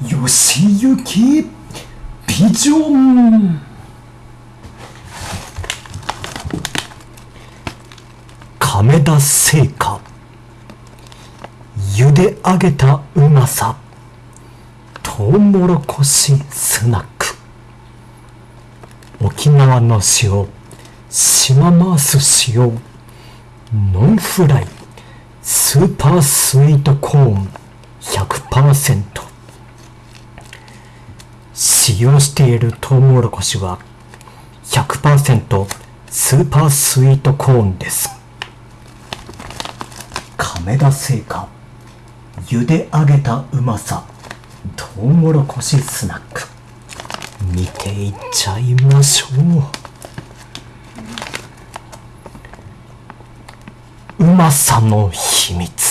吉行ビジョン。亀田製菓。茹で上げたうまさ。トウモロコシスナック。沖縄の塩。島マース塩。ノンフライ。スーパースイートコーン。100%使用しているトウモロコシは100%スーパースイートコーンです。亀田製菓茹で上げたうまさトウモロコシスナック。見ていっちゃいましょう。うまさの秘密。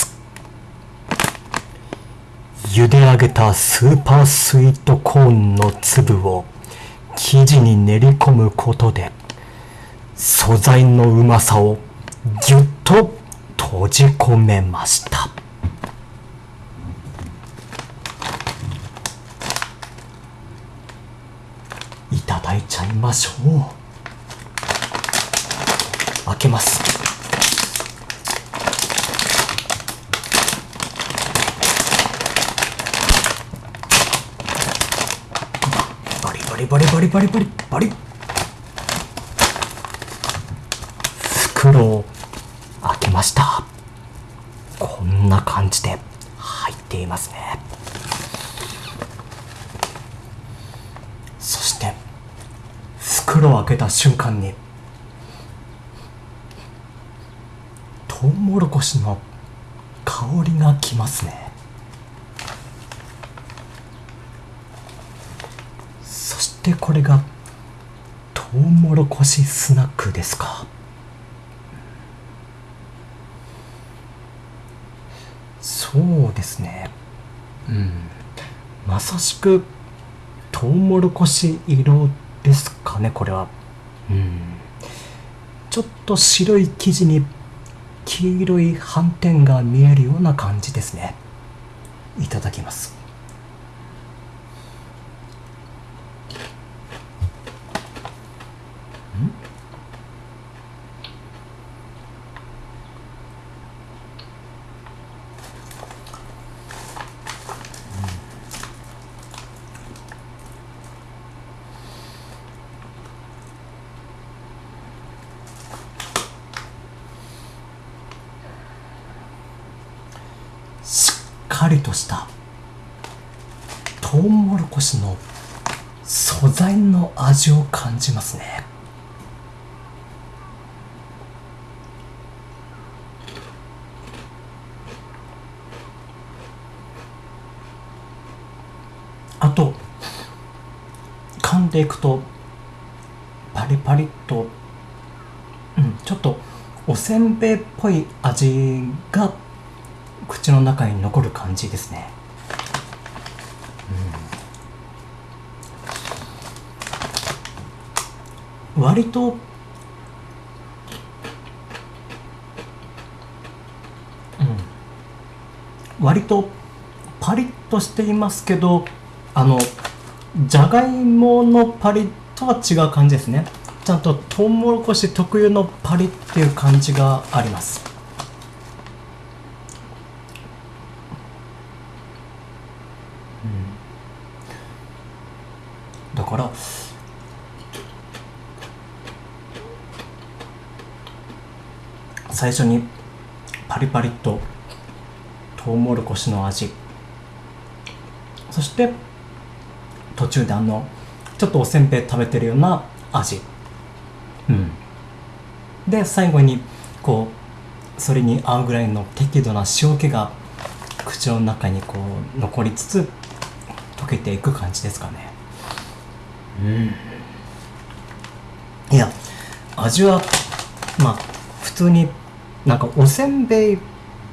茹で上げたスーパースイートコーンの粒を生地に練り込むことで素材のうまさをぎゅっと閉じ込めました。いただいちゃいましょう。開けますバリバリバリバリバリバリ。袋を開けました。こんな感じで入っていますね。そして袋を開けた瞬間にトウモロコシの香りがきますねそしてこれがトウモロコシスナックですか？そうですね。うん。まさしくトウモロコシ色ですかねこれは。うん。ちょっと白い生地に黄色い斑点が見えるような感じですね。いただきますしっかりとしたトウモロコシの素材の味を感じますね。あと噛んでいくとパリパリっと、うん、ちょっとおせんべいっぽい味が口の中に残る感じですね、うん、割と割とパリッとしていますけどあのじゃがいものパリッとは違う感じですね。ちゃんとトウモロコシ特有のパリっていう感じがあります。だから最初にパリパリっとトウモロコシの味。そして途中であのちょっとおせんべい食べてるような味。うん。で最後にこうそれに合うぐらいの適度な塩気が口の中にこう残りつつ溶けていく感じですかね。うん。いや味はまあ普通になんかおせんべい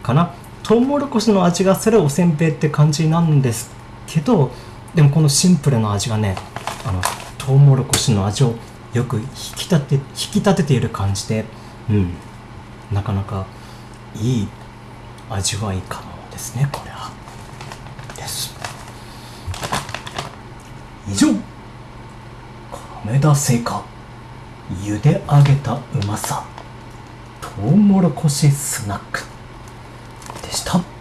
かな。トウモロコシの味がするおせんべいって感じなんですけどでもこのシンプルな味がねあのトウモロコシの味をよく引き立て引き立てている感じでうん。なかなかいい味わいかもですねこれは。です。以上。亀田製菓茹で上げたうまさトウモロコシスナックでした。